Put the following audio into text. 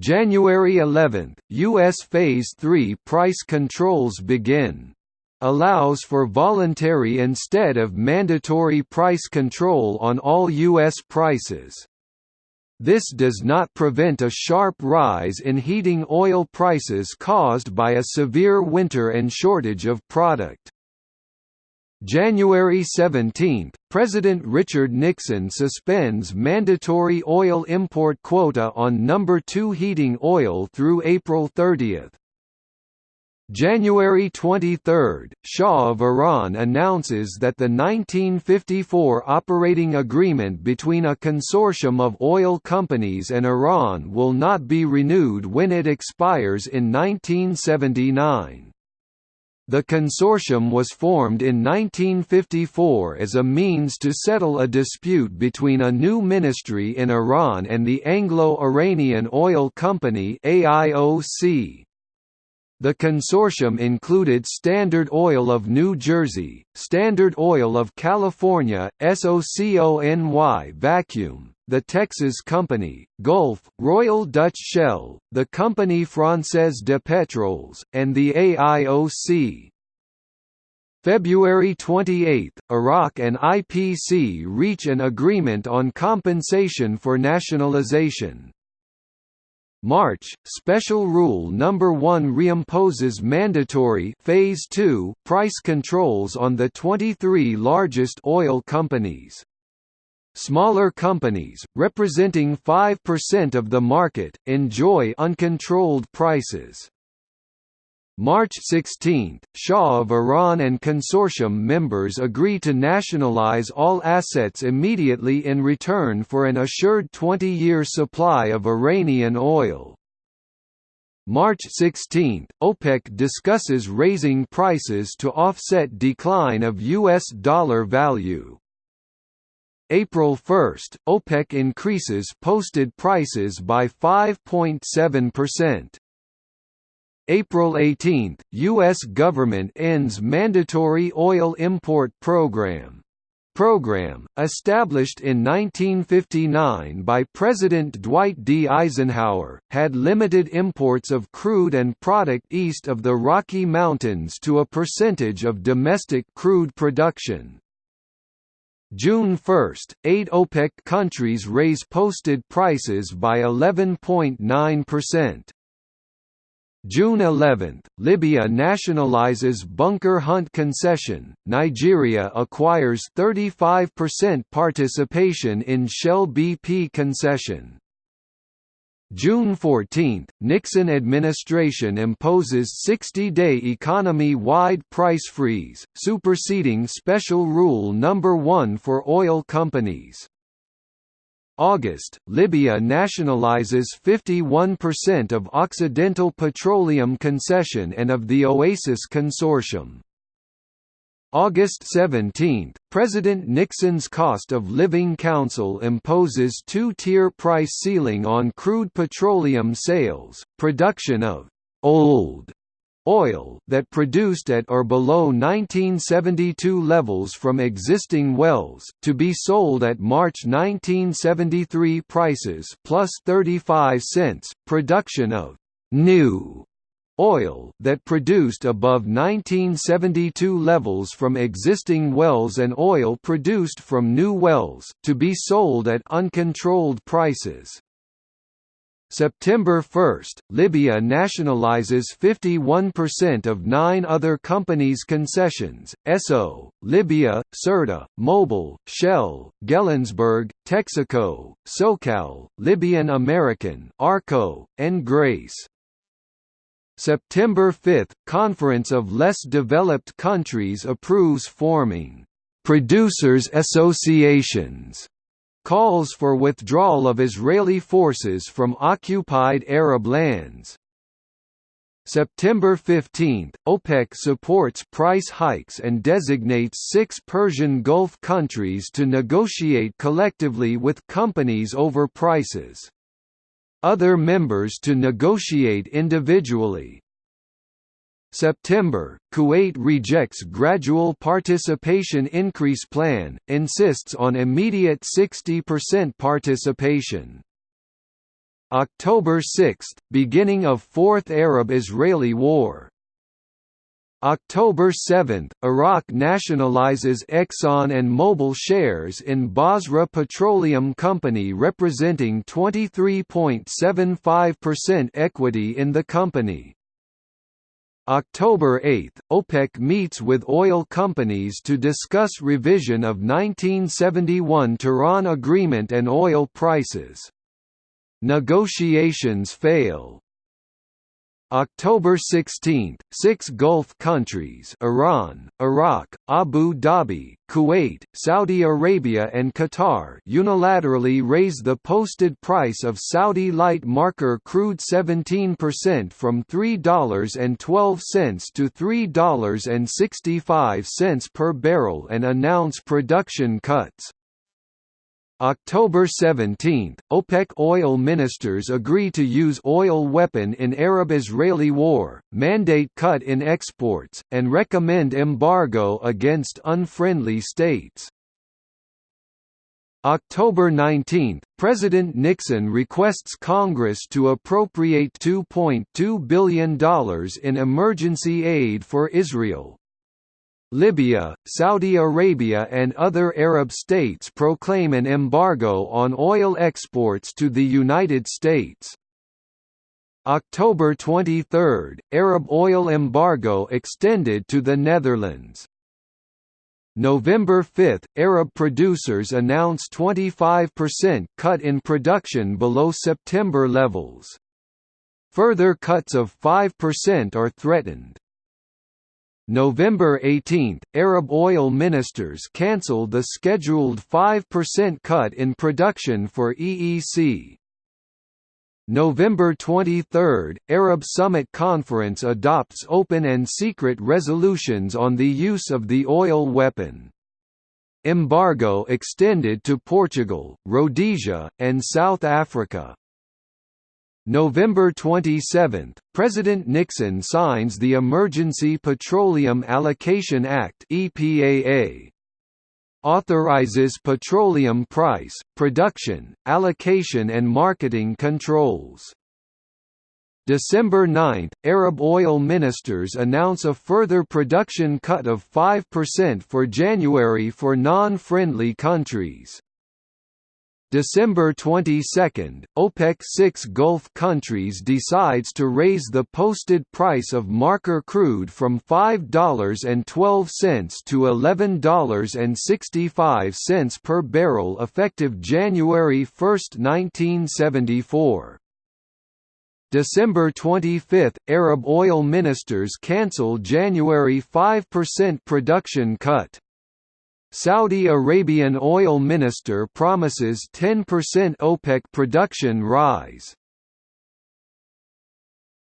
January 11, U.S. Phase 3 price controls begin. Allows for voluntary instead of mandatory price control on all U.S. prices. This does not prevent a sharp rise in heating oil prices caused by a severe winter and shortage of product. January 17, President Richard Nixon suspends mandatory oil import quota on number 2 heating oil through April 30. January 23, Shah of Iran announces that the 1954 operating agreement between a consortium of oil companies and Iran will not be renewed when it expires in 1979. The consortium was formed in 1954 as a means to settle a dispute between a new ministry in Iran and the Anglo-Iranian Oil Company AIOC. The consortium included Standard Oil of New Jersey, Standard Oil of California, SOCONY Vacuum, the Texas Company, Gulf, Royal Dutch Shell, the Compagnie Française de Pétroles, and the AIOC. February 28, Iraq and IPC reach an agreement on compensation for nationalization. March, Special Rule No. 1 reimposes mandatory Phase 2 price controls on the 23 largest oil companies. Smaller companies, representing 5% of the market, enjoy uncontrolled prices. March 16, Shah of Iran and consortium members agree to nationalize all assets immediately in return for an assured 20-year supply of Iranian oil. March 16, OPEC discusses raising prices to offset decline of U.S. dollar value. April 1, OPEC increases posted prices by 5.7%. April 18, U.S. government ends mandatory oil import program. Program, established in 1959 by President Dwight D. Eisenhower, had limited imports of crude and product east of the Rocky Mountains to a percentage of domestic crude production. June 1, eight OPEC countries raise posted prices by 11.9%. June 11, Libya nationalizes Bunker Hunt concession, Nigeria acquires 35% participation in Shell BP concession. June 14, Nixon administration imposes 60-day economy-wide price freeze, superseding Special Rule No. 1 for oil companies. August, Libya nationalizes 51% of Occidental Petroleum Concession and of the Oasis Consortium. August 17, President Nixon's Cost of Living Council imposes two-tier price ceiling on crude petroleum sales, production of «old» oil that produced at or below 1972 levels from existing wells, to be sold at March 1973 prices plus 35 cents, production of «new» oil that produced above 1972 levels from existing wells and oil produced from new wells, to be sold at uncontrolled prices. September 1, Libya nationalizes 51% of nine other companies' concessions, Esso, Libya, Sirte, Mobil, Shell, Gelsenberg, Texaco, SoCal, Libyan American, Arco, and Grace. September 5 – Conference of Less Developed Countries approves forming «producers' associations» calls for withdrawal of Israeli forces from occupied Arab lands. September 15, OPEC supports price hikes and designates six Persian Gulf countries to negotiate collectively with companies over prices other members to negotiate individually. September, Kuwait rejects gradual participation increase plan, insists on immediate 60% participation. October 6 – Beginning of Fourth Arab–Israeli War October 7 – Iraq nationalizes Exxon and Mobil shares in Basra Petroleum Company representing 23.75% equity in the company. October 8 – OPEC meets with oil companies to discuss revision of 1971 Tehran Agreement and oil prices. Negotiations fail. October 16, six Gulf countries Iran, Iraq, Abu Dhabi, Kuwait, Saudi Arabia and Qatar unilaterally raise the posted price of Saudi light marker crude 17% from $3.12 to $3.65 per barrel and announce production cuts. October 17, OPEC oil ministers agree to use oil weapon in Arab-Israeli war, mandate cut in exports, and recommend embargo against unfriendly states. October 19, President Nixon requests Congress to appropriate $2.2 billion in emergency aid for Israel, Libya, Saudi Arabia and other Arab states proclaim an embargo on oil exports to the United States. October 23 – Arab oil embargo extended to the Netherlands. November 5 – Arab producers announce 25% cut in production below September levels. Further cuts of 5% are threatened. November 18, Arab oil ministers cancel the scheduled 5% cut in production for EEC. November 23, Arab Summit Conference adopts open and secret resolutions on the use of the oil weapon. Embargo extended to Portugal, Rhodesia, and South Africa. November 27, President Nixon signs the Emergency Petroleum Allocation Act (EPAA). Authorizes petroleum price, production, allocation and marketing controls. December 9, Arab oil ministers announce a further production cut of 5% for January for non-friendly countries. December 22, OPEC-6 Gulf countries decides to raise the posted price of marker crude from $5.12 to $11.65 per barrel effective January 1, 1974. December 25, Arab oil ministers cancel January 5% production cut. Saudi Arabian oil minister promises 10% OPEC production rise.